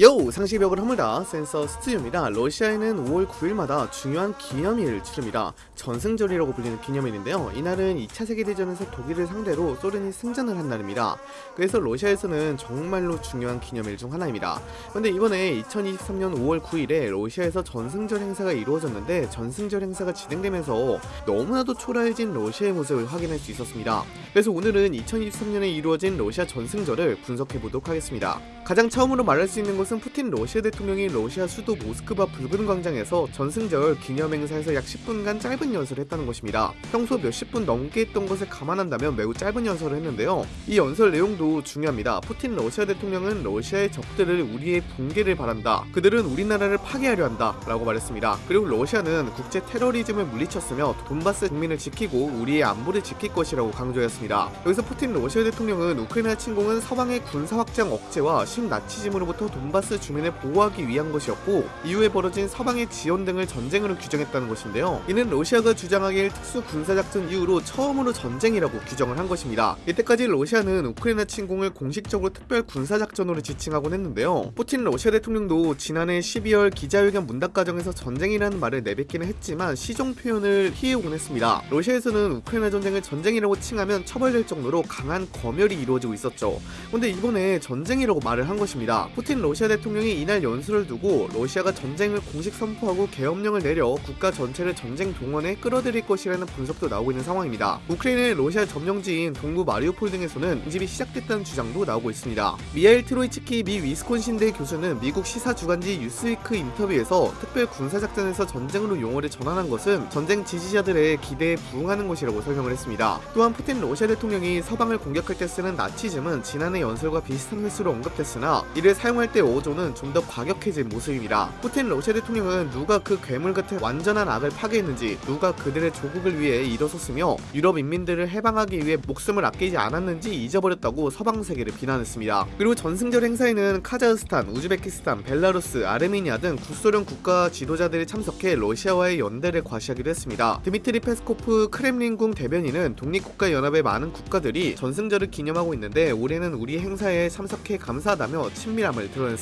요! 상시벽을 허물다 센서 스튜디오입니다. 러시아에는 5월 9일마다 중요한 기념일을 치릅니다. 전승절이라고 불리는 기념일인데요. 이날은 2차 세계대전에서 독일을 상대로 소련이 승전을 한 날입니다. 그래서 러시아에서는 정말로 중요한 기념일 중 하나입니다. 그런데 이번에 2023년 5월 9일에 러시아에서 전승절 행사가 이루어졌는데 전승절 행사가 진행되면서 너무나도 초라해진 러시아의 모습을 확인할 수 있었습니다. 그래서 오늘은 2023년에 이루어진 러시아 전승절을 분석해보도록 하겠습니다. 가장 처음으로 말할 수 있는 것은 푸틴 러시아 대통령이 러시아 수도 모스크바 붉은 광장에서 전승절 기념 행사에서 약 10분간 짧은 연설을 했다는 것입니다. 평소 몇십 분 넘게 했던 것을 감안한다면 매우 짧은 연설을 했는데요. 이 연설 내용도 중요합니다. 푸틴 러시아 대통령은 러시아의 적들을 우리의 붕괴를 바란다. 그들은 우리나라를 파괴하려 한다. 라고 말했습니다. 그리고 러시아는 국제 테러리즘을 물리쳤으며 돈바스 국민을 지키고 우리의 안보를 지킬 것이라고 강조했습니다. 여기서 푸틴 러시아 대통령은 우크라이나 침공은 서방의 군사 확장 억제와 신나치즘으로부터 돈바스 주민을 보호하기 위한 것이었고 이후에 벌어진 서방의 지원 등을 전쟁으로 규정했다는 것인데요. 이는 러시아가 주장하길 특수 군사작전 이후로 처음으로 전쟁이라고 규정을 한 것입니다. 이때까지 러시아는 우크라이나 침공을 공식적으로 특별 군사작전으로 지칭하곤 했는데요. 푸틴 러시아 대통령도 지난해 12월 기자회견 문답 과정에서 전쟁이라는 말을 내뱉기는 했지만 시종 표현을 피해오곤 했습니다. 러시아에서는 우크라이나 전쟁을 전쟁이라고 칭하면 처벌될 정도로 강한 검열이 이루어지고 있었죠. 근데 이번에 전쟁이라고 말을 한 것입니다. 푸틴 러시아 대통령이 이날 연설을 두고 러시아가 전쟁을 공식 선포하고 계엄령을 내려 국가 전체를 전쟁 동원에 끌어들일 것이라는 분석도 나오고 있는 상황입니다. 우크라이나의 러시아 점령지인 동부 마리우폴 등에서는 징집이 시작됐다는 주장도 나오고 있습니다. 미하일 트로이츠키 미 위스콘신대 교수는 미국 시사 주간지 뉴스위크 인터뷰에서 특별 군사작전에서 전쟁으로 용어를 전환한 것은 전쟁 지지자들의 기대에 부응하는 것이라고 설명을 했습니다. 또한 푸틴 러시아 대통령이 서방을 공격할 때 쓰는 나치즘은 지난해 연설과 비슷한 횟수로 언급됐으나 이를 사용할 때 어조는 좀 더 과격해진 모습입니다. 푸틴 러시아 대통령은 누가 그 괴물 같은 완전한 악을 파괴했는지 누가 그들의 조국을 위해 일어섰으며 유럽 인민들을 해방하기 위해 목숨을 아끼지 않았는지 잊어버렸다고 서방 세계를 비난했습니다. 그리고 전승절 행사에는 카자흐스탄, 우즈베키스탄, 벨라루스, 아르메니아 등 구소련 국가 지도자들이 참석해 러시아와의 연대를 과시하기도 했습니다. 드미트리 페스코프 크렘린궁 대변인은 독립국가연합의 많은 국가들이 전승절을 기념하고 있는데 올해는 우리 행사에 참석해 감사하다며 친밀함을 드러냈습니다.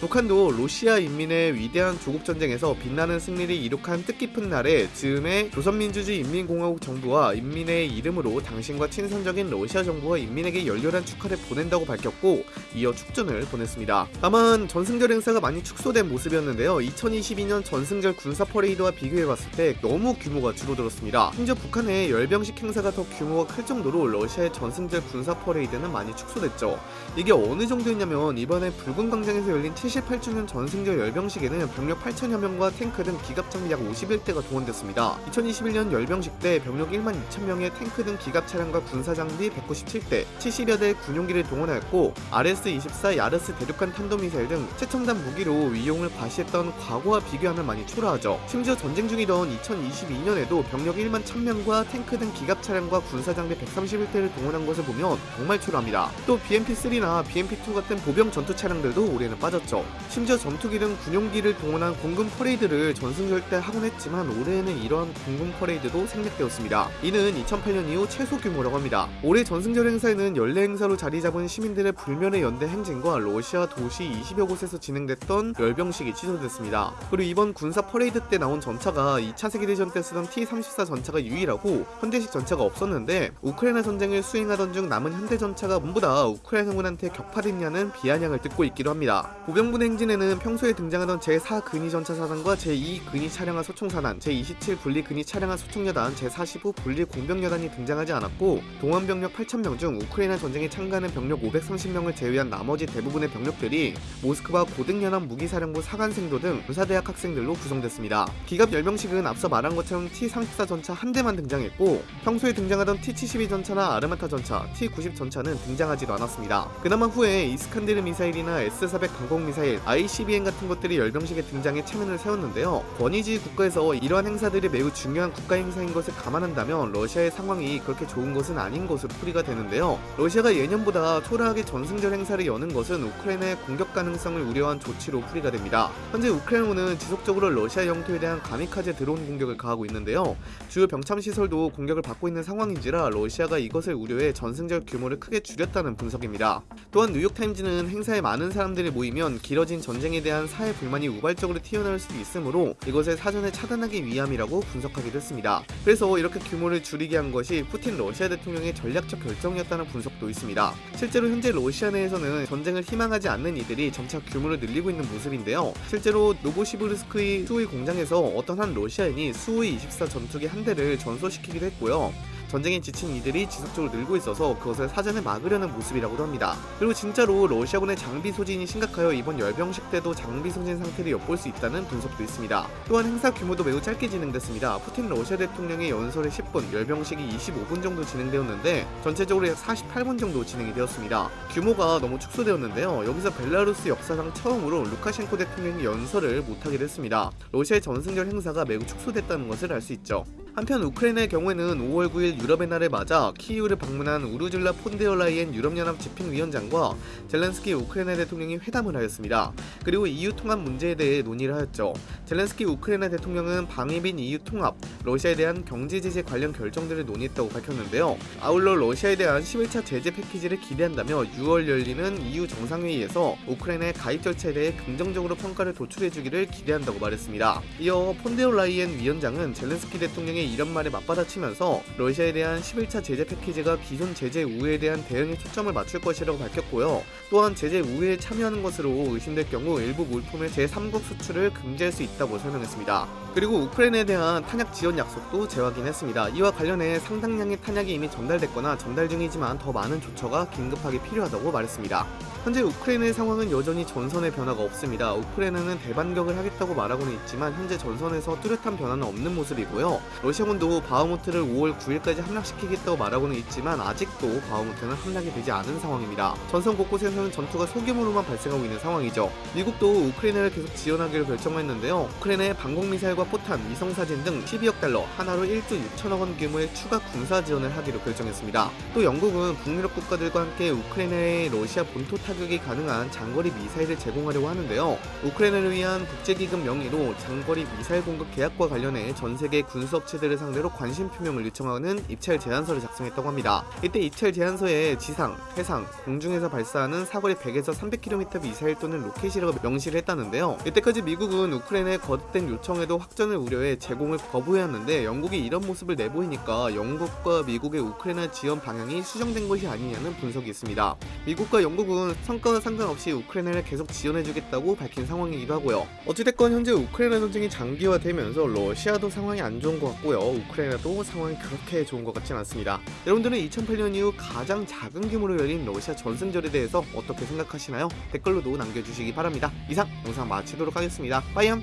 북한도 러시아 인민의 위대한 조국 전쟁에서 빛나는 승리를 이룩한 뜻깊은 날에 즈음해 조선민주주의 인민공화국 정부와 인민의 이름으로 당신과 친선적인 러시아 정부와 인민에게 열렬한 축하를 보낸다고 밝혔고 이어 축전을 보냈습니다. 다만 전승절 행사가 많이 축소된 모습이었는데요. 2022년 전승절 군사 퍼레이드와 비교해봤을 때 너무 규모가 줄어들었습니다. 심지어 북한의 열병식 행사가 더 규모가 클 정도로 러시아의 전승절 군사 퍼레이드는 많이 축소됐죠. 이게 어느 정도였냐면 이번에 붉은 광장에 서 열린 78주년 전승절 열병식에는 병력 8천여 명과 탱크 등 기갑 장비 약 51대가 동원됐습니다. 2021년 열병식 때 병력 1만 2천 명의 탱크 등 기갑 차량과 군사 장비 197대, 70여 대 군용기를 동원하였고 RS-24 야르스 대륙간 탄도미사일 등 최첨단 무기로 위용을 과시했던 과거와 비교하면 많이 초라하죠. 심지어 전쟁 중이던 2022년에도 병력 1만 1000명과 탱크 등 기갑 차량과 군사 장비 131대를 동원한 것을 보면 정말 초라합니다. 또 BMP-3나 BMP-2 같은 보병 전투 차량들도 올해 는 빠졌죠. 심지어 전투기 등 군용기를 동원한 공군 퍼레이드를 전승절 때 하곤 했지만 올해에는 이러한 공군 퍼레이드도 생략되었습니다. 이는 2008년 이후 최소 규모라고 합니다. 올해 전승절 행사에는 연례 행사로 자리 잡은 시민들의 불멸의 연대 행진과 러시아 도시 20여 곳에서 진행됐던 열병식이 취소됐습니다. 그리고 이번 군사 퍼레이드 때 나온 전차가 2차 세계대전 때 쓰던 T-34 전차가 유일하고 현대식 전차가 없었는데 우크라이나 전쟁을 수행하던 중 남은 현대 전차가 전부 다 우크라이나 군한테 격파됐냐는 비아냥을 듣고 있기도 합 보병분 행진에는 평소에 등장하던 제4 근위 전차 사단과 제2 근위 차량화 소총사단, 제27 분리 근위 차량화 소총여단, 제45 분리 공병여단이 등장하지 않았고 동원 병력 8,000명 중 우크라이나 전쟁에 참가하는 병력 530명을 제외한 나머지 대부분의 병력들이 모스크바 고등연합 무기사령부 사관생도 등 군사대학 학생들로 구성됐습니다. 기갑 열병식은 앞서 말한 것처럼 T-34 전차 한 대만 등장했고 평소에 등장하던 T-72 전차나 아르마타 전차, T-90 전차는 등장하지도 않았습니다. 그나마 후에 이스칸데르 미사일이나 S-400 방공 미사일, ICBM 같은 것들이 열병식에 등장해 체면을 세웠는데요. 권위주의 국가에서 이러한 행사들이 매우 중요한 국가 행사인 것을 감안한다면 러시아의 상황이 그렇게 좋은 것은 아닌 것으로 풀이가 되는데요. 러시아가 예년보다 초라하게 전승절 행사를 여는 것은 우크라이나의 공격 가능성을 우려한 조치로 풀이가 됩니다. 현재 우크라이나군은 지속적으로 러시아 영토에 대한 가미카제 드론 공격을 가하고 있는데요. 주요 병참 시설도 공격을 받고 있는 상황인지라 러시아가 이것을 우려해 전승절 규모를 크게 줄였다는 분석입니다. 또한 뉴욕타임즈는 행사에 많은 사람들이 모이면 길어진 전쟁에 대한 사회 불만이 우발적으로 튀어나올 수도 있으므로 이것을 사전에 차단하기 위함이라고 분석하기도 했습니다. 그래서 이렇게 규모를 줄이게 한 것이 푸틴 러시아 대통령의 전략적 결정이었다는 분석도 있습니다. 실제로 현재 러시아 내에서는 전쟁을 희망하지 않는 이들이 점차 규모를 늘리고 있는 모습인데요. 실제로 노보시브르스크의 수호의 공장에서 어떤 한 러시아인이 수호의 24 전투기 한 대를 전소시키기도 했고요. 전쟁에 지친 이들이 지속적으로 늘고 있어서 그것을 사전에 막으려는 모습이라고도 합니다. 그리고 진짜로 러시아군의 장비 소진이 심각하여 이번 열병식 때도 장비 소진 상태를 엿볼 수 있다는 분석도 있습니다. 또한 행사 규모도 매우 짧게 진행됐습니다. 푸틴 러시아 대통령의 연설이 10분, 열병식이 25분 정도 진행되었는데 전체적으로 약 48분 정도 진행이 되었습니다. 규모가 너무 축소되었는데요. 여기서 벨라루스 역사상 처음으로 루카셴코 대통령이 연설을 못하게 됐습니다. 러시아의 전승절 행사가 매우 축소됐다는 것을 알 수 있죠. 한편 우크라이나의 경우에는 5월 9일 유럽의 날을 맞아 키이우를 방문한 우르줄라 폰데어라이엔 유럽연합 집행위원장과 젤렌스키 우크라이나 대통령이 회담을 하였습니다. 그리고 EU 통합 문제에 대해 논의를 하였죠. 젤렌스키 우크라이나 대통령은 방위 및 EU 통합, 러시아에 대한 경제 제재 관련 결정들을 논의했다고 밝혔는데요. 아울러 러시아에 대한 11차 제재 패키지를 기대한다며 6월 열리는 EU 정상회의에서 우크라이나의 가입 절차에 대해 긍정적으로 평가를 도출해주기를 기대한다고 말했습니다. 이어 폰데어라이엔 위원장은 젤렌스키 대통령 의 이런 말에 맞받아치면서 러시아에 대한 11차 제재 패키지가 기존 제재 우회에 대한 대응에 초점을 맞출 것이라고 밝혔고요. 또한 제재 우회에 참여하는 것으로 의심될 경우 일부 물품의 제3국 수출을 금지할 수 있다고 설명했습니다. 그리고 우크라이나에 대한 탄약 지원 약속도 재확인했습니다. 이와 관련해 상당량의 탄약이 이미 전달됐거나 전달 중이지만 더 많은 조처가 긴급하게 필요하다고 말했습니다. 현재 우크라이나의 상황은 여전히 전선의 변화가 없습니다. 우크라이나는 대반격을 하겠다고 말하고는 있지만 현재 전선에서 뚜렷한 변화는 없는 모습이고요. 러시아군도 바흐무트를 5월 9일까지 함락시키겠다고 말하고는 있지만 아직도 바흐무트는 함락이 되지 않은 상황입니다. 전선 곳곳에서는 전투가 소규모로만 발생하고 있는 상황이죠. 미국도 우크라이나를 계속 지원하기로 결정했는데요. 우크라이나의 방공미사일과 포탄, 위성사진 등 12억 달러, 한화로 1조 6천억 원 규모의 추가 군사 지원을 하기로 결정했습니다. 또 영국은 북유럽 국가들과 함께 우크라이나의 러시아 본토 타격이 가능한 장거리 미사일을 제공하려고 하는데요. 우크라이나를 위한 국제기금 명의로 장거리 미사일 공급 계약과 관련해 전 세계 군수업체 들을 상대로 관심 표명을 요청하는 입찰 제안서를 작성했다고 합니다. 이때 입찰 제안서에 지상, 해상, 공중에서 발사하는 사거리 100에서 300km 미사일 또는 로켓이라고 명시를 했다는데요. 이때까지 미국은 우크라이나의 거듭된 요청에도 확전을 우려해 제공을 거부해왔는데 영국이 이런 모습을 내보이니까 영국과 미국의 우크라이나 지원 방향이 수정된 것이 아니냐는 분석이 있습니다. 미국과 영국은 성과와 상관없이 우크라이나를 계속 지원해주겠다고 밝힌 상황이기도 하고요. 어찌됐건 현재 우크라이나 전쟁이 장기화되면서 러시아도 상황이 안 좋은 것 같 고요. 우크라이나도 상황이 그렇게 좋은 것 같진 않습니다. 여러분들은 2008년 이후 가장 작은 규모로 열린 러시아 전승절에 대해서 어떻게 생각하시나요? 댓글로도 남겨주시기 바랍니다. 이상 영상 마치도록 하겠습니다. 빠이염!